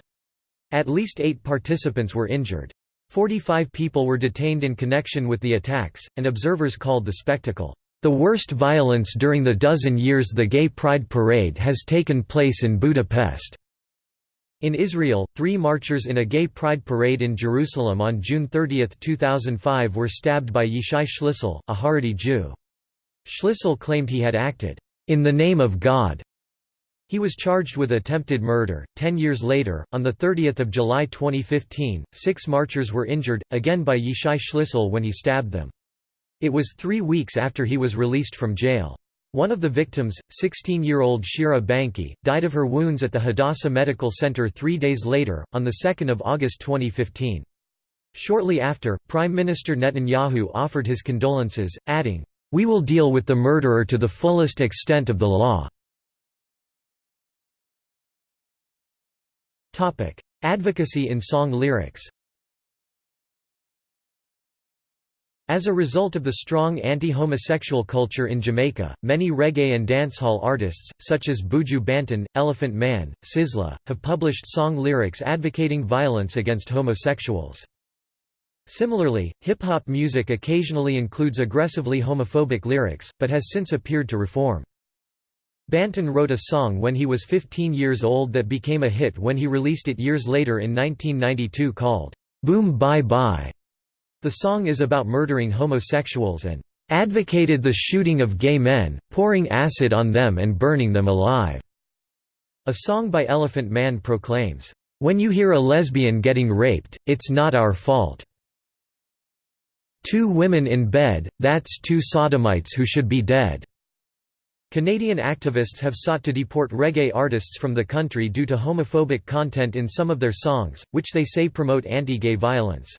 At least eight participants were injured. Forty-five people were detained in connection with the attacks, and observers called the spectacle, "...the worst violence during the dozen years the Gay Pride Parade has taken place in Budapest." In Israel, three marchers in a gay pride parade in Jerusalem on June 30, 2005 were stabbed by Yishai Schlissel, a Haredi Jew. Schlissel claimed he had acted, "...in the name of God." He was charged with attempted murder. Ten years later, on 30 July 2015, six marchers were injured, again by Yishai Schlissel when he stabbed them. It was three weeks after he was released from jail. One of the victims, 16-year-old Shira Banki, died of her wounds at the Hadassah Medical Center three days later, on 2 August 2015. Shortly after, Prime Minister Netanyahu offered his condolences, adding, "'We will deal with the murderer to the fullest extent of the law." Advocacy in song lyrics As a result of the strong anti-homosexual culture in Jamaica, many reggae and dancehall artists, such as Buju Banton, Elephant Man, Sizzla, have published song lyrics advocating violence against homosexuals. Similarly, hip-hop music occasionally includes aggressively homophobic lyrics, but has since appeared to reform. Banton wrote a song when he was 15 years old that became a hit when he released it years later in 1992 called, "'Boom Bye Bye' The song is about murdering homosexuals and advocated the shooting of gay men, pouring acid on them and burning them alive." A song by Elephant Man proclaims, "When you hear a lesbian getting raped, it's not our fault. Two women in bed, that's two sodomites who should be dead." Canadian activists have sought to deport reggae artists from the country due to homophobic content in some of their songs, which they say promote anti-gay violence.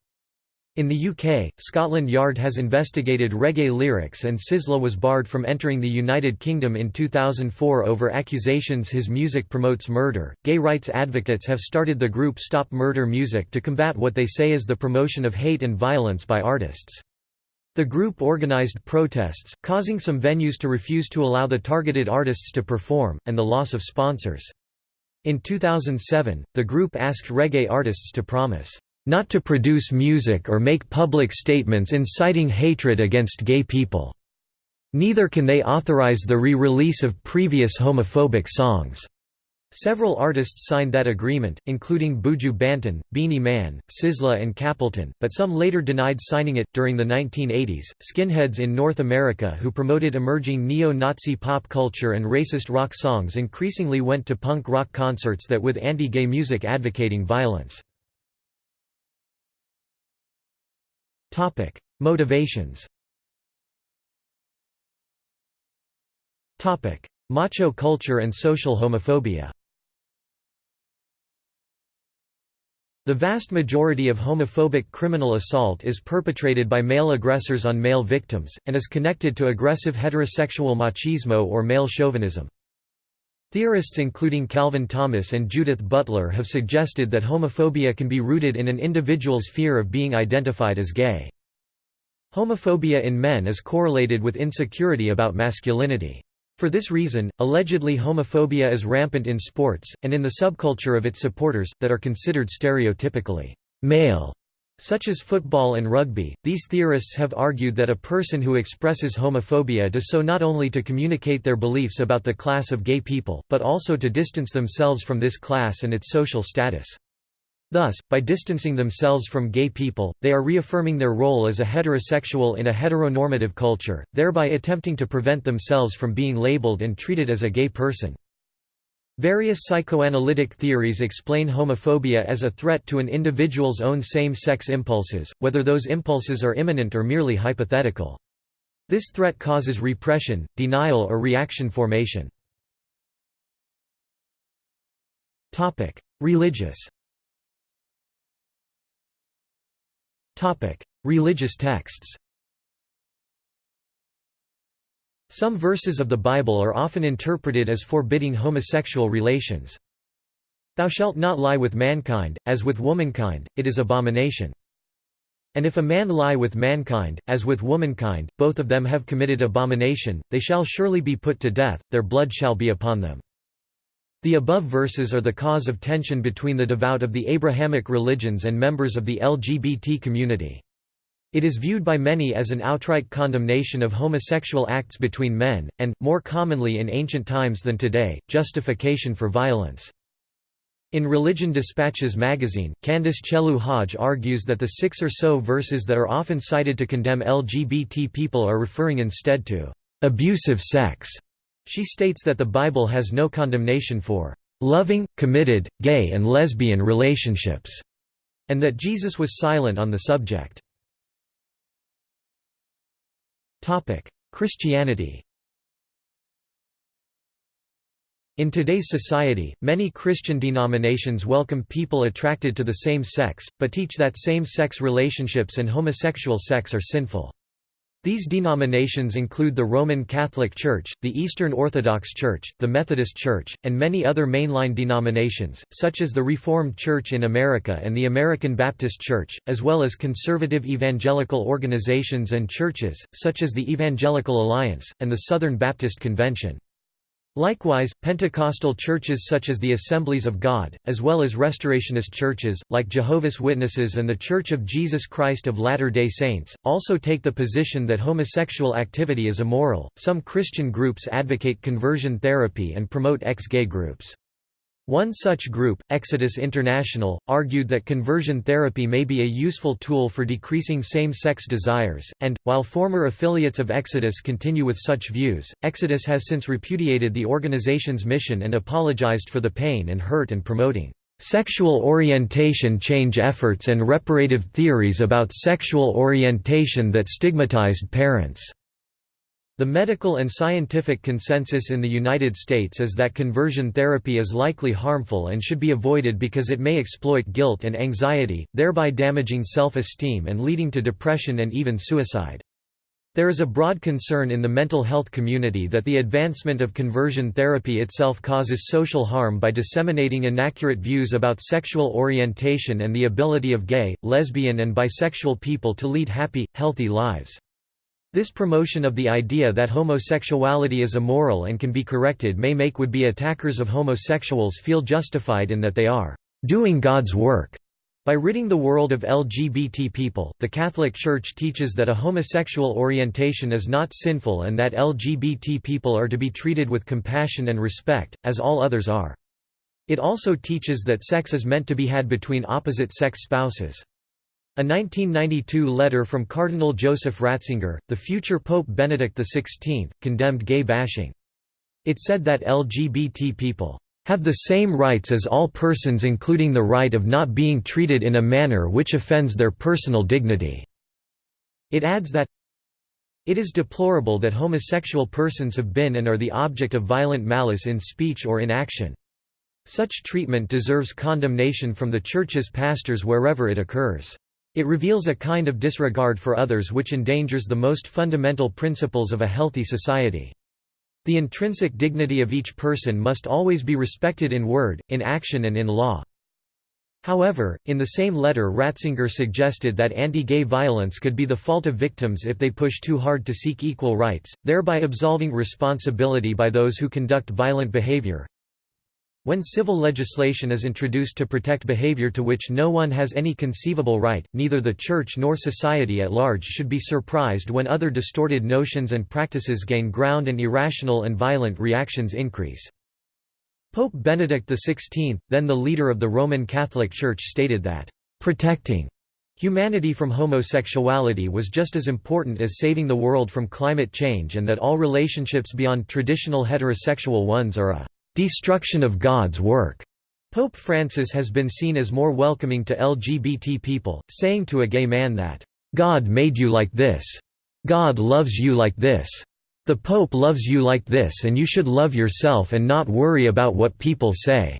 In the UK, Scotland Yard has investigated reggae lyrics and Sizzla was barred from entering the United Kingdom in 2004 over accusations his music promotes murder. Gay rights advocates have started the group Stop Murder Music to combat what they say is the promotion of hate and violence by artists. The group organized protests, causing some venues to refuse to allow the targeted artists to perform, and the loss of sponsors. In 2007, the group asked reggae artists to promise not to produce music or make public statements inciting hatred against gay people. Neither can they authorize the re-release of previous homophobic songs. Several artists signed that agreement, including Buju Banton, Beenie Man, Sizzla, and Capleton, but some later denied signing it. During the 1980s, skinheads in North America who promoted emerging neo Nazi pop culture and racist rock songs increasingly went to punk rock concerts that with anti gay music advocating violence. Motivations. Macho culture and social homophobia. The vast majority of homophobic criminal assault is perpetrated by male aggressors on male victims, and is connected to aggressive heterosexual machismo or male chauvinism. Theorists including Calvin Thomas and Judith Butler have suggested that homophobia can be rooted in an individual's fear of being identified as gay. Homophobia in men is correlated with insecurity about masculinity. For this reason, allegedly homophobia is rampant in sports, and in the subculture of its supporters, that are considered stereotypically male such as football and rugby. These theorists have argued that a person who expresses homophobia does so not only to communicate their beliefs about the class of gay people, but also to distance themselves from this class and its social status. Thus, by distancing themselves from gay people, they are reaffirming their role as a heterosexual in a heteronormative culture, thereby attempting to prevent themselves from being labeled and treated as a gay person. Various psychoanalytic theories explain homophobia as a threat to an individual's own same-sex impulses, whether those impulses are imminent or merely hypothetical. This threat causes repression, denial or reaction formation. Religious Religious texts Some verses of the Bible are often interpreted as forbidding homosexual relations. Thou shalt not lie with mankind, as with womankind, it is abomination. And if a man lie with mankind, as with womankind, both of them have committed abomination, they shall surely be put to death, their blood shall be upon them. The above verses are the cause of tension between the devout of the Abrahamic religions and members of the LGBT community. It is viewed by many as an outright condemnation of homosexual acts between men, and, more commonly in ancient times than today, justification for violence. In Religion Dispatches magazine, Candace Chellew-Hodge argues that the six or so verses that are often cited to condemn LGBT people are referring instead to abusive sex. She states that the Bible has no condemnation for loving, committed, gay and lesbian relationships, and that Jesus was silent on the subject. Christianity In today's society, many Christian denominations welcome people attracted to the same sex, but teach that same-sex relationships and homosexual sex are sinful. These denominations include the Roman Catholic Church, the Eastern Orthodox Church, the Methodist Church, and many other mainline denominations, such as the Reformed Church in America and the American Baptist Church, as well as conservative evangelical organizations and churches, such as the Evangelical Alliance, and the Southern Baptist Convention. Likewise, Pentecostal churches such as the Assemblies of God, as well as Restorationist churches, like Jehovah's Witnesses and The Church of Jesus Christ of Latter-day Saints, also take the position that homosexual activity is immoral. Some Christian groups advocate conversion therapy and promote ex-gay groups. One such group, Exodus International, argued that conversion therapy may be a useful tool for decreasing same-sex desires, and, while former affiliates of Exodus continue with such views, Exodus has since repudiated the organization's mission and apologized for the pain and hurt and promoting sexual orientation change efforts and reparative theories about sexual orientation that stigmatized parents. The medical and scientific consensus in the United States is that conversion therapy is likely harmful and should be avoided because it may exploit guilt and anxiety, thereby damaging self-esteem and leading to depression and even suicide. There is a broad concern in the mental health community that the advancement of conversion therapy itself causes social harm by disseminating inaccurate views about sexual orientation and the ability of gay, lesbian and bisexual people to lead happy, healthy lives. This promotion of the idea that homosexuality is immoral and can be corrected may make would-be attackers of homosexuals feel justified in that they are doing God's work. By ridding the world of LGBT people, the Catholic Church teaches that a homosexual orientation is not sinful and that LGBT people are to be treated with compassion and respect, as all others are. It also teaches that sex is meant to be had between opposite-sex spouses. A 1992 letter from Cardinal Joseph Ratzinger, the future Pope Benedict XVI, condemned gay bashing. It said that LGBT people have the same rights as all persons including the right of not being treated in a manner which offends their personal dignity." It adds that, It is deplorable that homosexual persons have been and are the object of violent malice in speech or in action. Such treatment deserves condemnation from the Church's pastors wherever it occurs. It reveals a kind of disregard for others which endangers the most fundamental principles of a healthy society. The intrinsic dignity of each person must always be respected in word, in action and in law. However, in the same letter Ratzinger suggested that anti-gay violence could be the fault of victims if they push too hard to seek equal rights, thereby absolving responsibility by those who conduct violent behavior. When civil legislation is introduced to protect behavior to which no one has any conceivable right, neither the Church nor society at large should be surprised when other distorted notions and practices gain ground and irrational and violent reactions increase. Pope Benedict XVI, then the leader of the Roman Catholic Church stated that, "...protecting humanity from homosexuality was just as important as saving the world from climate change and that all relationships beyond traditional heterosexual ones are a destruction of God's work. Pope Francis has been seen as more welcoming to LGBT people, saying to a gay man that, God made you like this. God loves you like this. The Pope loves you like this and you should love yourself and not worry about what people say."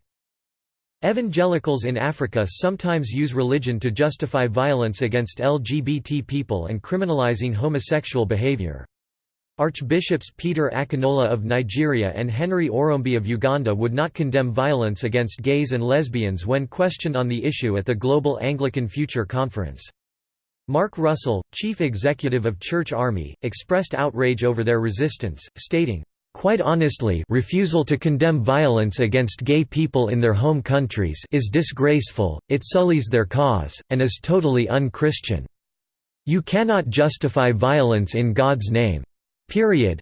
Evangelicals in Africa sometimes use religion to justify violence against LGBT people and criminalizing homosexual behavior. Archbishops Peter Akinola of Nigeria and Henry Orombi of Uganda would not condemn violence against gays and lesbians when questioned on the issue at the Global Anglican Future Conference. Mark Russell, chief executive of Church Army, expressed outrage over their resistance, stating, Quite honestly refusal to condemn violence against gay people in their home countries is disgraceful, it sullies their cause, and is totally un-Christian. You cannot justify violence in God's name. Period.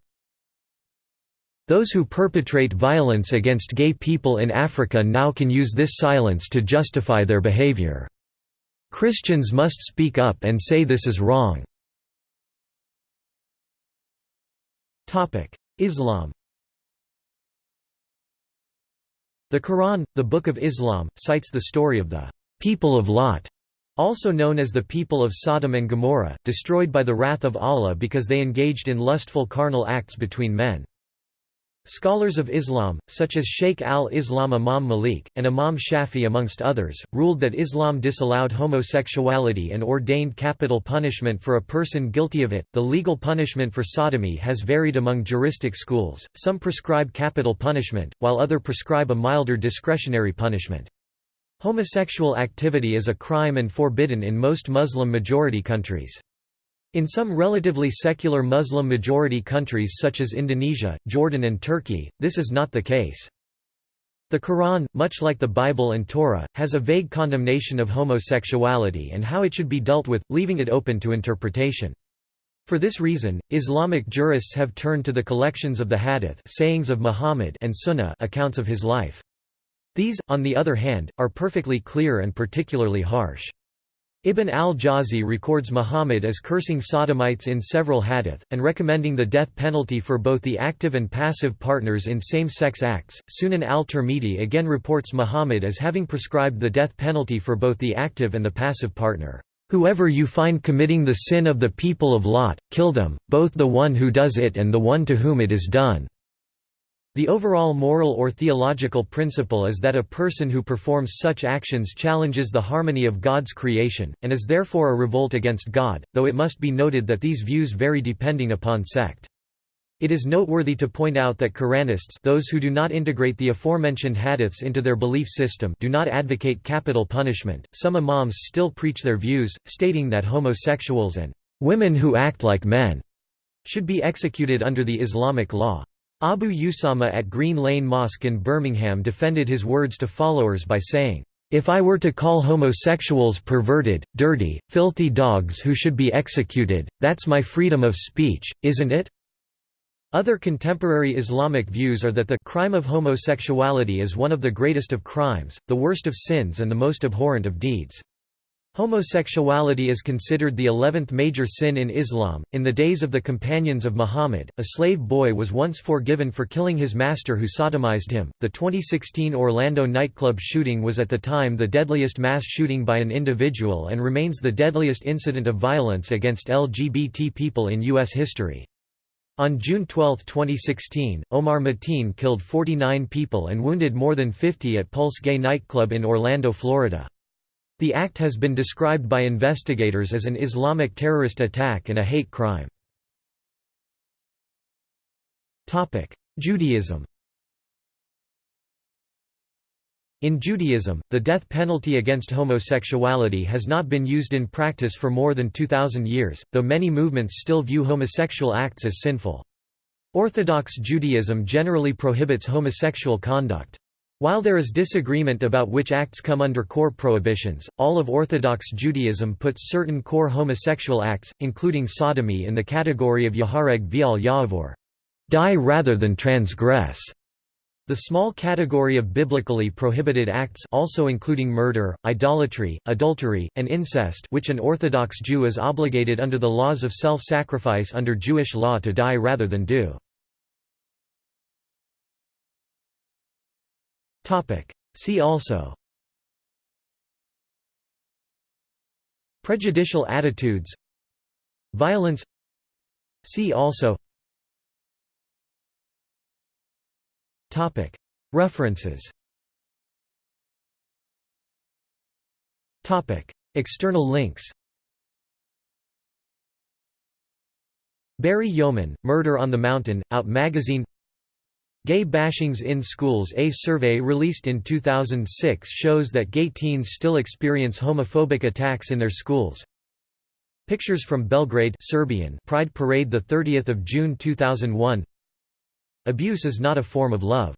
Those who perpetrate violence against gay people in Africa now can use this silence to justify their behavior. Christians must speak up and say this is wrong. Islam The Quran, the Book of Islam, cites the story of the people of Lot also known as the people of Sodom and Gomorrah, destroyed by the wrath of Allah because they engaged in lustful carnal acts between men. Scholars of Islam, such as Sheikh al-Islam Imam Malik, and Imam Shafi amongst others, ruled that Islam disallowed homosexuality and ordained capital punishment for a person guilty of it. The legal punishment for sodomy has varied among juristic schools, some prescribe capital punishment, while other prescribe a milder discretionary punishment. Homosexual activity is a crime and forbidden in most Muslim-majority countries. In some relatively secular Muslim-majority countries such as Indonesia, Jordan and Turkey, this is not the case. The Quran, much like the Bible and Torah, has a vague condemnation of homosexuality and how it should be dealt with, leaving it open to interpretation. For this reason, Islamic jurists have turned to the collections of the Hadith sayings of Muhammad and Sunnah accounts of his life. These, on the other hand, are perfectly clear and particularly harsh. Ibn al-Jawzi records Muhammad as cursing sodomites in several hadith, and recommending the death penalty for both the active and passive partners in same-sex acts. Sunan al-Tirmidhi again reports Muhammad as having prescribed the death penalty for both the active and the passive partner. Whoever you find committing the sin of the people of Lot, kill them, both the one who does it and the one to whom it is done. The overall moral or theological principle is that a person who performs such actions challenges the harmony of God's creation, and is therefore a revolt against God, though it must be noted that these views vary depending upon sect. It is noteworthy to point out that Quranists those who do not integrate the aforementioned hadiths into their belief system do not advocate capital punishment. Some imams still preach their views, stating that homosexuals and women who act like men should be executed under the Islamic law. Abu Usama at Green Lane Mosque in Birmingham defended his words to followers by saying, "...if I were to call homosexuals perverted, dirty, filthy dogs who should be executed, that's my freedom of speech, isn't it?" Other contemporary Islamic views are that the crime of homosexuality is one of the greatest of crimes, the worst of sins and the most abhorrent of deeds. Homosexuality is considered the eleventh major sin in Islam. In the days of the companions of Muhammad, a slave boy was once forgiven for killing his master who sodomized him. The 2016 Orlando nightclub shooting was at the time the deadliest mass shooting by an individual and remains the deadliest incident of violence against LGBT people in U.S. history. On June 12, 2016, Omar Mateen killed 49 people and wounded more than 50 at Pulse Gay nightclub in Orlando, Florida. The act has been described by investigators as an Islamic terrorist attack and a hate crime. Judaism In Judaism, the death penalty against homosexuality has not been used in practice for more than 2,000 years, though many movements still view homosexual acts as sinful. Orthodox Judaism generally prohibits homosexual conduct. While there is disagreement about which acts come under core prohibitions, all of Orthodox Judaism puts certain core homosexual acts, including sodomy in the category of Yehareg ve'al Ya'avor die rather than transgress. The small category of biblically prohibited acts also including murder, idolatry, adultery, and incest which an Orthodox Jew is obligated under the laws of self-sacrifice under Jewish law to die rather than do. See also. Prejudicial attitudes. Violence. See also. References. External links. Barry Yeoman, Murder on the Mountain, Out Magazine Gay bashings in schools A survey released in 2006 shows that gay teens still experience homophobic attacks in their schools. Pictures from Belgrade Serbian Pride Parade 30 June 2001 Abuse is not a form of love